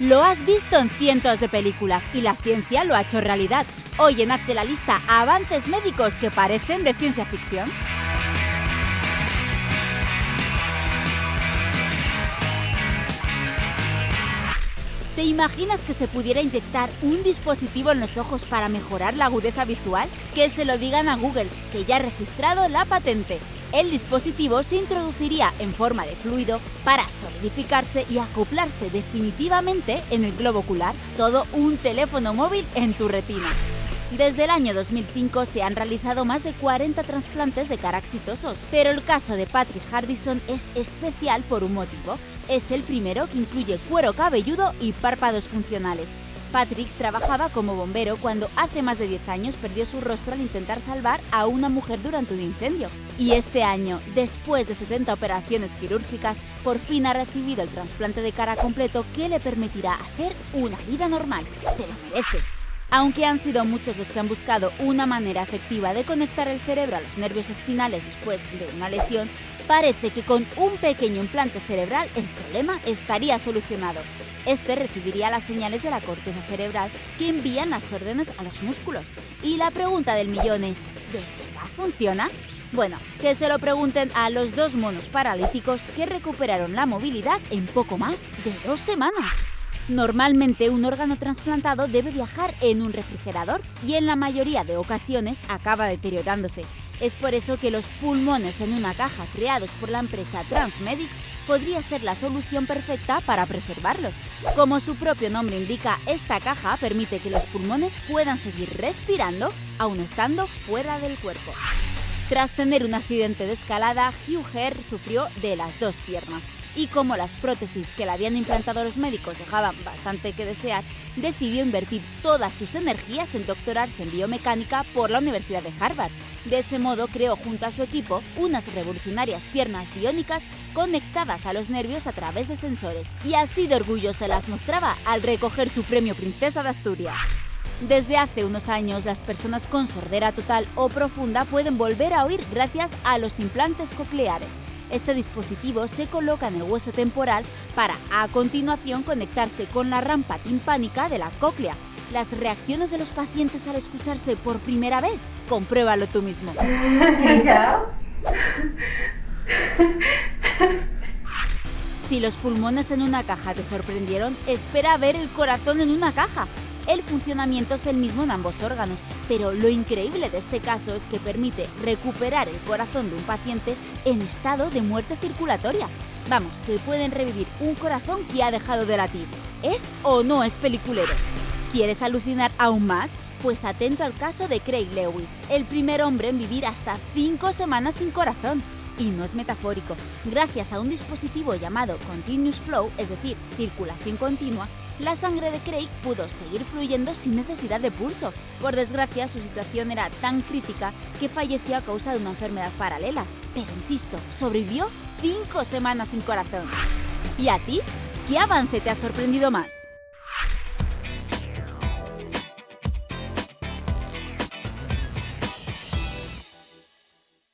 Lo has visto en cientos de películas y la ciencia lo ha hecho realidad. Hoy en Hazte la Lista avances médicos que parecen de ciencia ficción. ¿Te imaginas que se pudiera inyectar un dispositivo en los ojos para mejorar la agudeza visual? Que se lo digan a Google, que ya ha registrado la patente. El dispositivo se introduciría en forma de fluido para solidificarse y acoplarse definitivamente en el globo ocular, todo un teléfono móvil en tu retina. Desde el año 2005 se han realizado más de 40 trasplantes de cara exitosos, pero el caso de Patrick Hardison es especial por un motivo. Es el primero que incluye cuero cabelludo y párpados funcionales. Patrick trabajaba como bombero cuando hace más de 10 años perdió su rostro al intentar salvar a una mujer durante un incendio. Y este año, después de 70 operaciones quirúrgicas, por fin ha recibido el trasplante de cara completo que le permitirá hacer una vida normal. Se lo merece. Aunque han sido muchos los que han buscado una manera efectiva de conectar el cerebro a los nervios espinales después de una lesión, parece que con un pequeño implante cerebral el problema estaría solucionado. Este recibiría las señales de la corteza cerebral que envían las órdenes a los músculos. Y la pregunta del millón es, ¿de verdad funciona? Bueno, que se lo pregunten a los dos monos paralíticos que recuperaron la movilidad en poco más de dos semanas. Normalmente un órgano trasplantado debe viajar en un refrigerador y en la mayoría de ocasiones acaba deteriorándose. Es por eso que los pulmones en una caja creados por la empresa Transmedics podría ser la solución perfecta para preservarlos. Como su propio nombre indica, esta caja permite que los pulmones puedan seguir respirando aun estando fuera del cuerpo. Tras tener un accidente de escalada, Hugh Herr sufrió de las dos piernas y como las prótesis que le habían implantado los médicos dejaban bastante que desear, decidió invertir todas sus energías en doctorarse en biomecánica por la Universidad de Harvard. De ese modo creó junto a su equipo unas revolucionarias piernas biónicas conectadas a los nervios a través de sensores, y así de orgullo se las mostraba al recoger su premio Princesa de Asturias. Desde hace unos años, las personas con sordera total o profunda pueden volver a oír gracias a los implantes cocleares, este dispositivo se coloca en el hueso temporal para, a continuación, conectarse con la rampa timpánica de la cóclea. Las reacciones de los pacientes al escucharse por primera vez, compruébalo tú mismo. Si los pulmones en una caja te sorprendieron, espera ver el corazón en una caja. El funcionamiento es el mismo en ambos órganos, pero lo increíble de este caso es que permite recuperar el corazón de un paciente en estado de muerte circulatoria. Vamos, que pueden revivir un corazón que ha dejado de latir. ¿Es o no es peliculero? ¿Quieres alucinar aún más? Pues atento al caso de Craig Lewis, el primer hombre en vivir hasta 5 semanas sin corazón. Y no es metafórico. Gracias a un dispositivo llamado Continuous Flow, es decir, circulación continua, la sangre de Craig pudo seguir fluyendo sin necesidad de pulso. Por desgracia, su situación era tan crítica que falleció a causa de una enfermedad paralela. Pero insisto, sobrevivió cinco semanas sin corazón. ¿Y a ti? ¿Qué avance te ha sorprendido más?